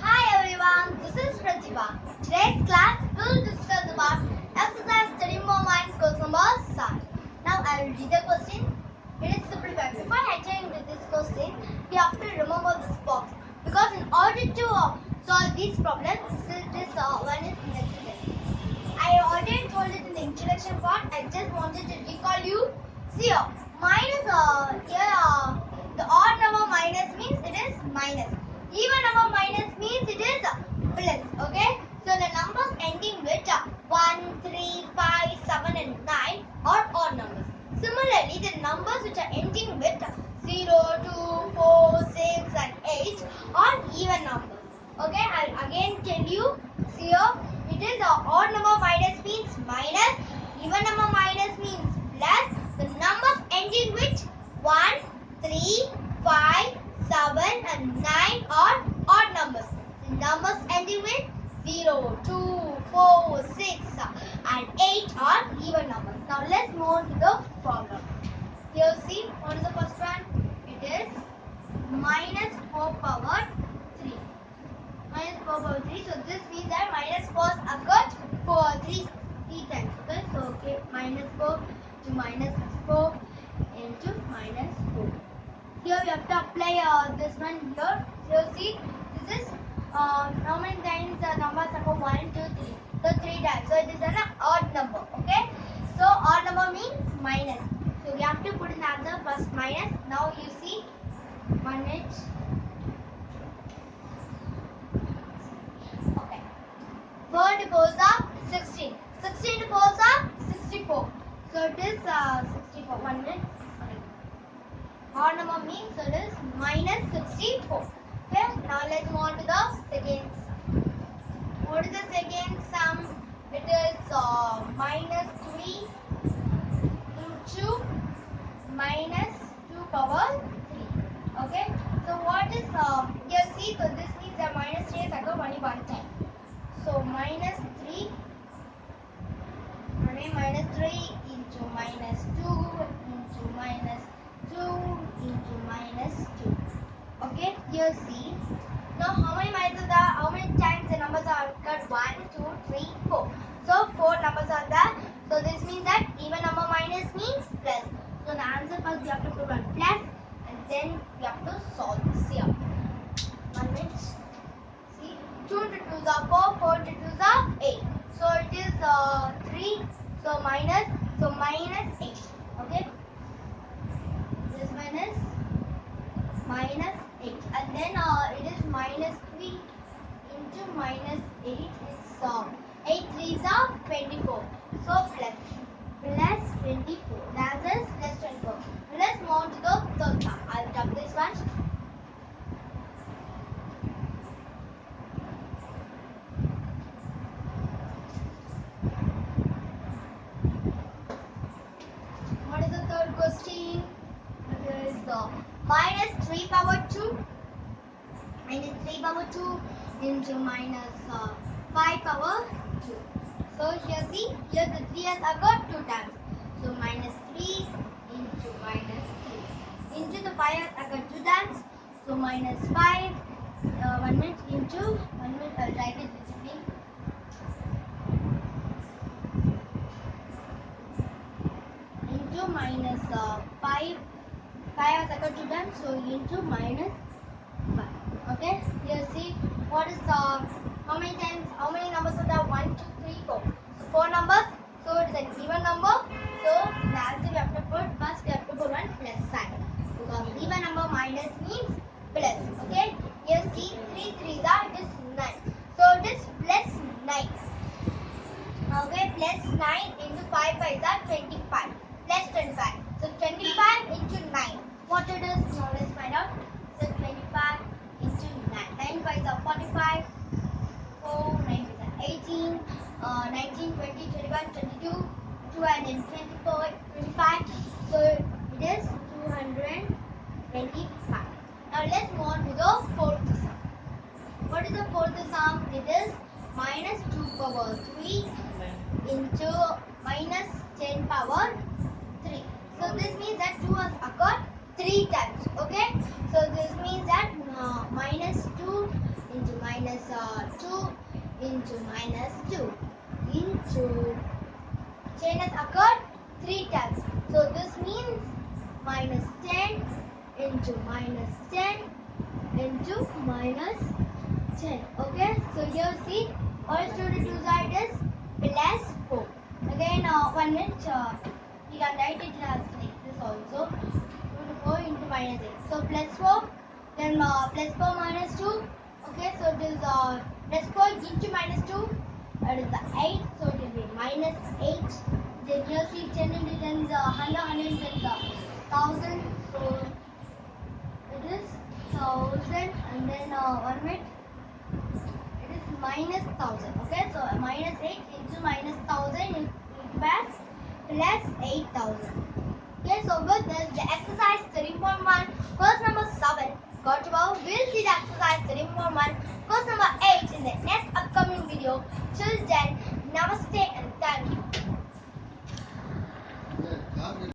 Hi everyone, this is Pratibha. Today's class will discuss about exercise study more minds question number 7. Now I will read the question. It is simple fact. Before entering into this question, we have to remember this box because in order to uh, solve these problems, this, this uh, one is necessary. I already told it in the introduction part. I just wanted to recall you. See here, minus uh, here uh, the odd number minus means it is minus. Even number minus means it is plus. Okay. So the numbers ending with uh, 1, 3, 5, 7 and 9 are odd numbers. Similarly, the numbers which are ending with 0, 2, 4, 6 and 8 are even numbers. Okay, I'll again tell you. See here, it is a odd number minus means minus, even number minus means plus. The numbers ending with 1, 3, 5, 7 and 9 are odd numbers. The numbers ending with 0, 2, 4, 6 and 8 are even numbers. Now let's move on to the problem. Here see, what is the first one? It is minus 4 power 3 minus 4 power 3. So this means that minus 4 occurred for 3, 3 times. So okay, minus 4 to minus 4 into minus 4. Here we have to apply uh, this one here. So see, this is uh, many times the numbers occur 1, 2, 3. So 3 times. So it is an odd number. Okay. So odd number means minus. So we have to put in the answer first minus. Now you see 1 minute. Okay. 4 to 4 are 16. 16 to 4 are 64. So it is uh, 64. 1 minute. Okay. Number means it is minus 64. Okay. Now let's move on to the seconds. What is the second sum? It is uh, minus 3 into minus 2 power 3. Okay. So what is uh, here see so this means that minus 3 is occur only one time. So minus 3 only minus 3 into minus 2 into minus 2 into minus 2. Okay, here see. Now how many minuses are how many times the numbers are occurred? 1, 2, 3, 4. So 4 numbers are there. So this means that even number minus means plus. So the answer first we have to put one plus and then we have to solve this here. One minute. See, 2 to 2 are 4, 4 to 2 are 8. So it is uh, 3, so minus, so minus 8. Okay. This minus, minus 8. And then uh, it is minus 3 into minus 8 is uh, 8 3s are 24. So plus, plus 24. The answer is plus 24. Let's move on to the third sum. I'll drop this one. What is the third question? It is uh, minus 3 power 2. Minus 3 power 2 into minus uh, 5 power 2. So here see, here the 3 has occurred 2 times. So minus 3 into minus 3. Into the 5 has occurred 2 times. So minus 5, uh, 1 minute into, 1 minute, I'll write it digitally. into minus uh, 5 5 has occurred two times so into minus 5 okay here see what is the how many times how many numbers are there 1 2 3 4 so 4 numbers so it is an even number so the answer we have to put first we have to put one plus sign because even number minus means plus okay here see 3 3 are it is 9 so it is plus 9 Okay, plus 9 into 5 by that 25. Plus 25. So 25 into 9. What it is? Now let's find out. So 25 into 9. 9 by the 45. 4, 9 by the 18. Uh, 19, 20, 21, 22. 224, 25. So it is 225. Now let's move on to the fourth sum. What is the fourth sum? It is minus 2 power 3 into minus 10 power 3. So this means that 2 has occurred 3 times. Okay. So this means that uh, minus 2 minus uh, 2 into minus 2 into chain has occurred three times. So this means minus 10 into minus 10 into minus 10. Okay, so here see all two side is plus 4. Again, uh, one minute, uh, you can write it as like this also. 2 to 4 into minus 8. So plus 4, then uh, plus 4 minus 2. Okay, so it is uh, plus 4 into minus 2. That is the 8, so it will be minus 8. Then here see 10 into 10 is uh, 100, 100 is uh, 1000. So it is 1000 and then uh, one minute. It is minus 1000 okay? So minus 8 into minus 1000 is equals plus 8000 okay so with this the exercise 3.1 question number 7